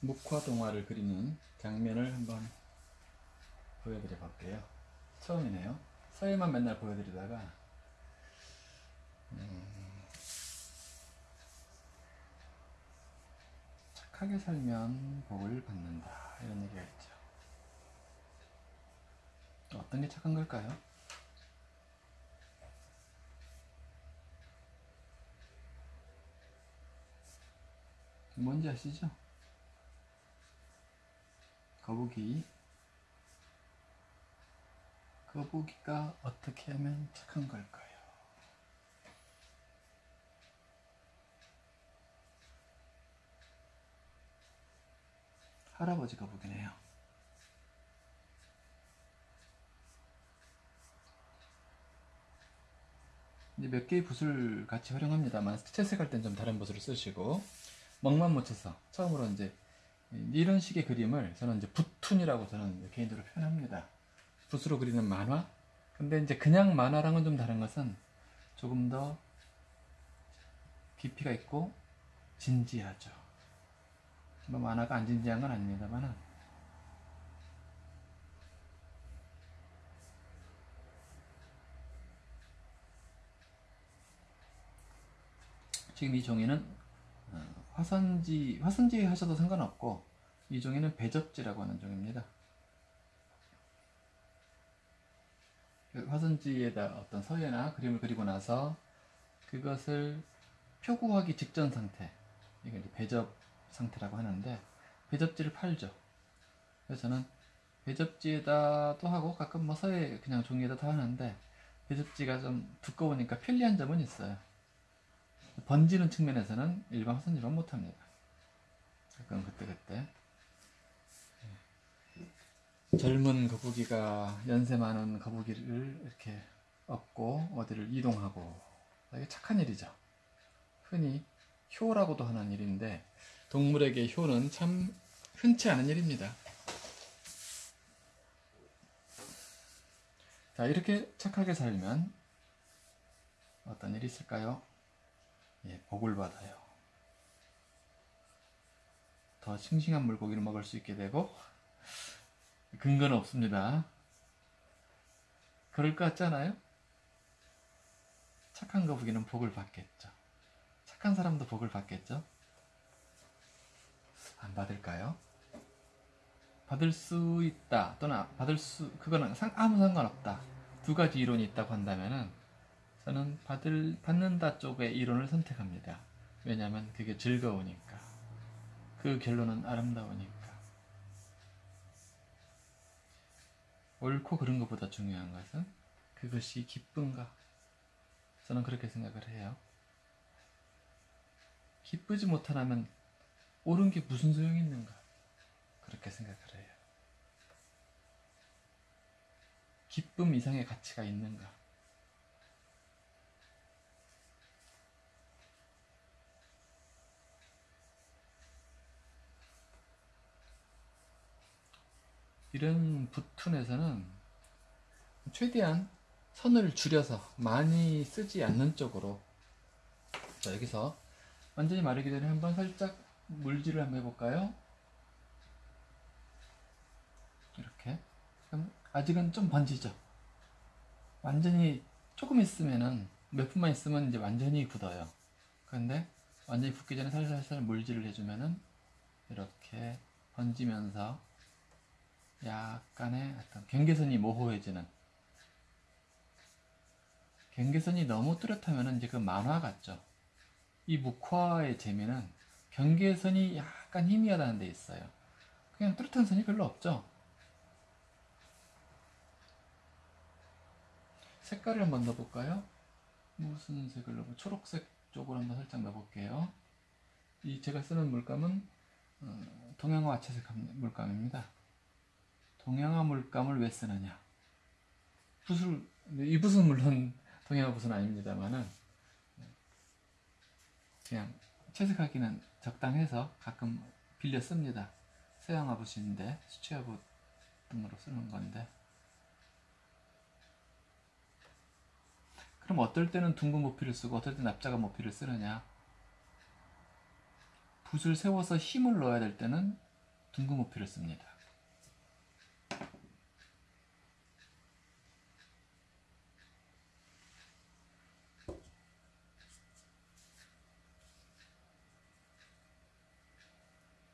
묵화 동화를 그리는 장면을 한번 보여드려 볼게요. 처음이네요. 서예만 맨날 보여드리다가 음, 착하게 살면 복을 받는다 이런 얘기가 있죠. 어떤 게 착한 걸까요? 뭔지 아시죠? 거북이 거북이가 어떻게 하면 착한 걸까요? 할아버지 거북이네요. 이제 몇 개의 붓을 같이 활용합니다만 채색할 땐 좀 다른 붓을 쓰시고 먹만 묻혀서 처음으로 이제 이런 식의 그림을 저는 이제 붓툰이라고 저는 개인적으로 표현합니다. 붓으로 그리는 만화. 근데 이제 그냥 만화랑은 좀 다른 것은 조금 더 깊이가 있고 진지하죠. 뭐 만화가 안 진지한 건 아닙니다만은 지금 이 종이는 어, 화선지 화선지 하셔도 상관없고 이 종이는 배접지라고 하는 종입니다. 그 화선지에다 어떤 서예나 그림을 그리고 나서 그것을 표구하기 직전 상태 이게 이제 배접 상태라고 하는데 배접지를 팔죠. 그래서 저는 배접지에다도 하고 가끔 뭐 서예 그냥 종이에다도 하는데 배접지가 좀 두꺼우니까 편리한 점은 있어요. 번지는 측면에서는 일반 화선지만 못합니다. 가끔 그때그때 젊은 거북이가 연세 많은 거북이를 이렇게 업고 어디를 이동하고 이게 착한 일이죠. 흔히 효라고도 하는 일인데 동물에게 효는 참 흔치 않은 일입니다. 자 이렇게 착하게 살면 어떤 일이 있을까요? 예, 복을 받아요. 더 싱싱한 물고기를 먹을 수 있게 되고 근거는 없습니다. 그럴 것 같잖아요? 착한 거북이는 복을 받겠죠. 착한 사람도 복을 받겠죠? 안 받을까요? 받을 수 있다 또는 받을 수 그거는 상, 아무 상관없다 두 가지 이론이 있다고 한다면은 저는 받을 받는다 쪽의 이론을 선택합니다. 왜냐하면 그게 즐거우니까 그 결론은 아름다우니까 옳고 그른 것보다 중요한 것은 그것이 기쁜가 저는 그렇게 생각을 해요. 기쁘지 못하다면 옳은 게 무슨 소용이 있는가 그렇게 생각을 해요. 기쁨 이상의 가치가 있는가 이런 붓툰에서는 최대한 선을 줄여서 많이 쓰지 않는 쪽으로. 자 여기서 완전히 마르기 전에 한번 살짝 물질을 한번 해볼까요? 이렇게. 그럼 아직은 좀 번지죠? 완전히 조금 있으면은 몇 분만 있으면 이제 완전히 굳어요. 그런데 완전히 굳기 전에 살살살 물질을 해주면은 이렇게 번지면서 약간의 어떤 경계선이 모호해지는 경계선이 너무 뚜렷하면 이제 그 만화 같죠. 이 묵화의 재미는 경계선이 약간 희미하다는 데 있어요. 그냥 뚜렷한 선이 별로 없죠. 색깔을 한번 넣어볼까요? 무슨 색을 넣어? 초록색 쪽으로 한번 살짝 넣어볼게요. 이 제가 쓰는 물감은 어, 동양화 아체색 물감입니다. 동양화 물감을 왜 쓰느냐? 붓을 이 붓은 물론 동양화 붓은 아닙니다만은 그냥 채색하기는 적당해서 가끔 빌려 씁니다. 서양화 붓인데 수채화 붓 등으로 쓰는 건데 그럼 어떨 때는 둥근 모피를 쓰고 어떨 때는 납작한 모피를 쓰느냐? 붓을 세워서 힘을 넣어야 될 때는 둥근 호피를 씁니다.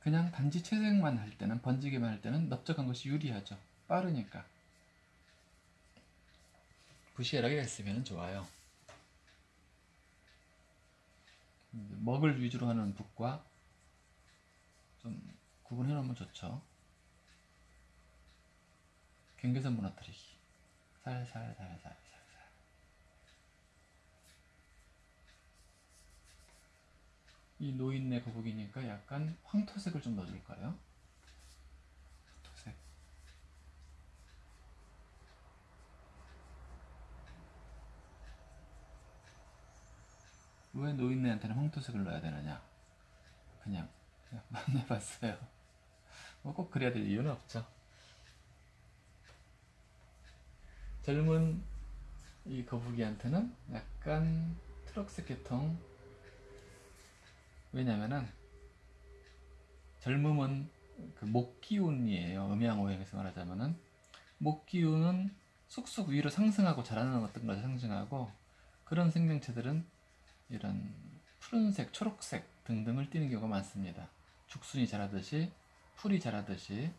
그냥 단지 채색만 할 때는 번지기만 할 때는 넓적한 것이 유리하죠. 빠르니까. 부시하게 했으면 좋아요. 먹을 위주로 하는 북과 좀 구분해 놓으면 좋죠. 경계선 무너뜨리기. 살살 살살 살 이 노인네 거북이니까 약간 황토색을 좀 넣어줄까요? 황토색. 왜 노인네한테는 황토색을 넣어야 되느냐? 그냥 그냥 만나봤어요. 뭐 꼭 그래야 될 이유는 없죠. 젊은 이 거북이한테는 약간 트럭색 계통 왜냐면은 젊음은 그 목 기운이에요. 음양오행에서 말하자면은 목 기운은 쑥쑥 위로 상승하고 자라는 어떤 것을 상징하고 그런 생명체들은 이런 푸른색, 초록색 등등을 띠는 경우가 많습니다. 죽순이 자라듯이 풀이 자라듯이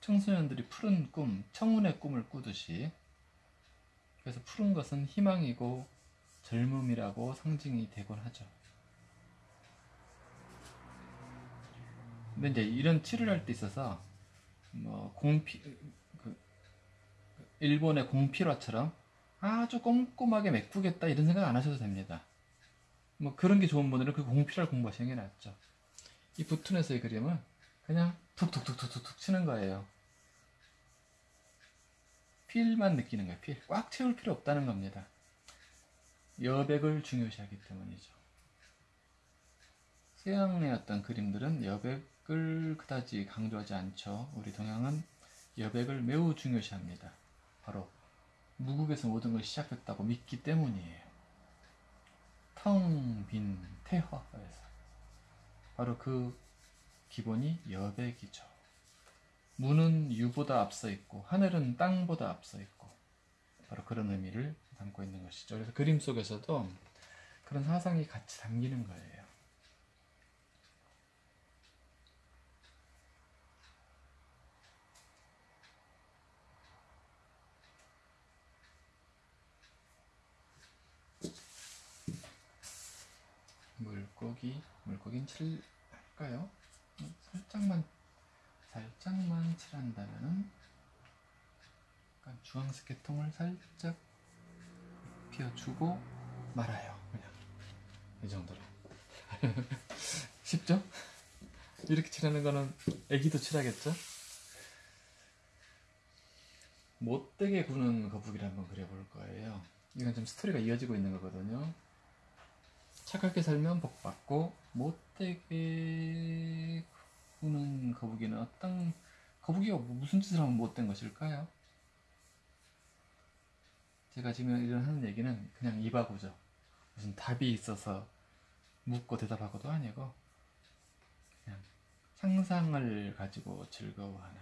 청소년들이 푸른 꿈, 청운의 꿈을 꾸듯이 그래서 푸른 것은 희망이고 젊음이라고 상징이 되곤 하죠. 근데 이제 이런 치료를 할 때 있어서 뭐 공피 그 일본의 공필화처럼 아주 꼼꼼하게 메꾸겠다 이런 생각 안 하셔도 됩니다. 뭐 그런 게 좋은 분들은 그 공필화를 공부하시는 게 낫죠. 이 부툰에서의 그림은 그냥 툭툭툭툭툭 치는 거예요. 필만 느끼는 거예요. 필. 꽉 채울 필요 없다는 겁니다. 여백을 중요시하기 때문이죠. 서양의 어떤 그림들은 여백 을 그다지 강조하지 않죠. 우리 동양은 여백을 매우 중요시합니다. 바로 무국에서 모든 걸 시작했다고 믿기 때문이에요. 텅 빈 태화에서 바로 그 기본이 여백이죠. 무는 유보다 앞서 있고 하늘은 땅보다 앞서 있고 바로 그런 의미를 담고 있는 것이죠. 그래서 그림 속에서도 그런 사상이 같이 담기는 거예요. 물고기, 물고기는 칠할까요? 살짝만, 살짝만 칠한다면은 약간 주황색 계통을 살짝 피워주고 말아요. 그냥 이 정도로. 쉽죠? 이렇게 칠하는 거는 애기도 칠하겠죠? 못되게 구는 거북이를 한번 그려볼 거예요. 이건 좀 스토리가 이어지고 있는 거거든요. 착하게 살면 복 받고 못되게 구는 거북이는 어떤 거북이가 무슨 짓을 하면 못된 것일까요? 제가 지금 이런 하는 얘기는 그냥 입하고죠. 무슨 답이 있어서 묻고 대답하고도 아니고 그냥 상상을 가지고 즐거워하는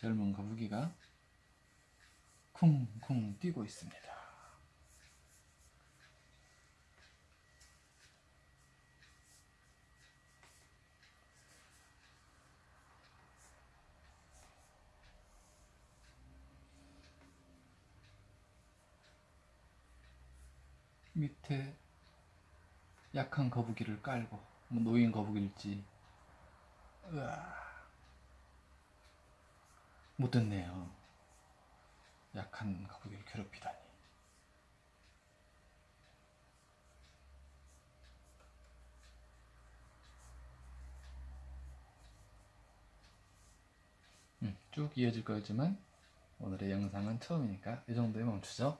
젊은 거북이가 쿵쿵 뛰고 있습니다. 밑에 약한 거북이를 깔고 뭐 노인 거북일지 으아 못 듣네요. 약한 거북이를 괴롭히다니. 음, 쭉 이어질 거지만 오늘의 영상은 처음이니까 이 정도에 멈추죠.